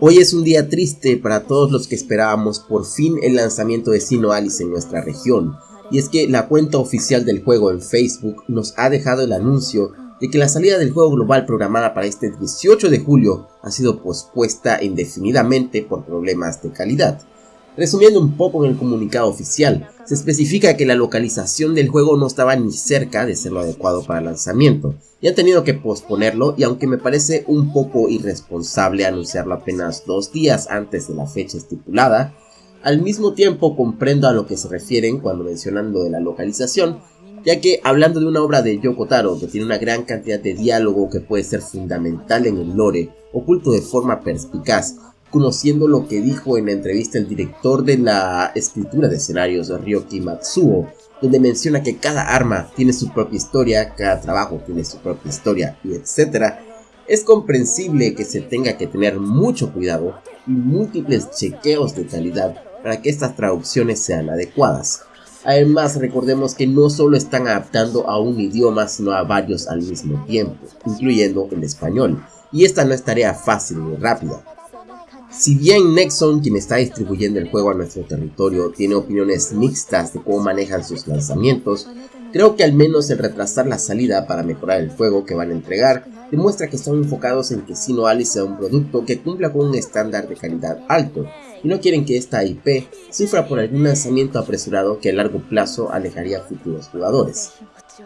Hoy es un día triste para todos los que esperábamos por fin el lanzamiento de Sino Alice en nuestra región, y es que la cuenta oficial del juego en Facebook nos ha dejado el anuncio de que la salida del juego global programada para este 18 de julio ha sido pospuesta indefinidamente por problemas de calidad. Resumiendo un poco en el comunicado oficial, se especifica que la localización del juego no estaba ni cerca de ser lo adecuado para el lanzamiento, y han tenido que posponerlo y aunque me parece un poco irresponsable anunciarlo apenas dos días antes de la fecha estipulada, al mismo tiempo comprendo a lo que se refieren cuando mencionan lo de la localización, ya que hablando de una obra de Yoko Taro que tiene una gran cantidad de diálogo que puede ser fundamental en el lore, oculto de forma perspicaz, conociendo lo que dijo en la entrevista el director de la escritura de escenarios Ryoki Matsuo, donde menciona que cada arma tiene su propia historia, cada trabajo tiene su propia historia y etc. Es comprensible que se tenga que tener mucho cuidado y múltiples chequeos de calidad para que estas traducciones sean adecuadas. Además recordemos que no solo están adaptando a un idioma sino a varios al mismo tiempo, incluyendo el español, y esta no es tarea fácil ni rápida, si bien Nexon, quien está distribuyendo el juego a nuestro territorio, tiene opiniones mixtas de cómo manejan sus lanzamientos, creo que al menos el retrasar la salida para mejorar el juego que van a entregar demuestra que están enfocados en que Sino Alice sea un producto que cumpla con un estándar de calidad alto y no quieren que esta IP sufra por algún lanzamiento apresurado que a largo plazo alejaría a futuros jugadores.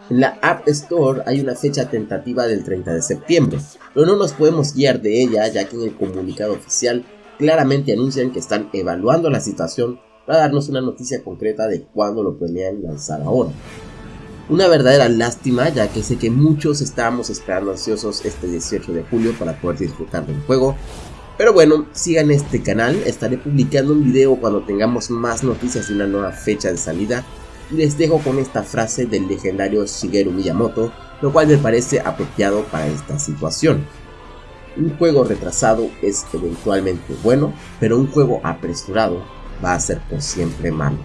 En la App Store hay una fecha tentativa del 30 de septiembre, pero no nos podemos guiar de ella ya que en el comunicado oficial claramente anuncian que están evaluando la situación para darnos una noticia concreta de cuándo lo planean lanzar ahora. Una verdadera lástima ya que sé que muchos estábamos esperando ansiosos este 18 de julio para poder disfrutar del juego. Pero bueno, sigan este canal, estaré publicando un video cuando tengamos más noticias de una nueva fecha de salida. Y les dejo con esta frase del legendario Shigeru Miyamoto, lo cual me parece apropiado para esta situación. Un juego retrasado es eventualmente bueno, pero un juego apresurado va a ser por siempre malo.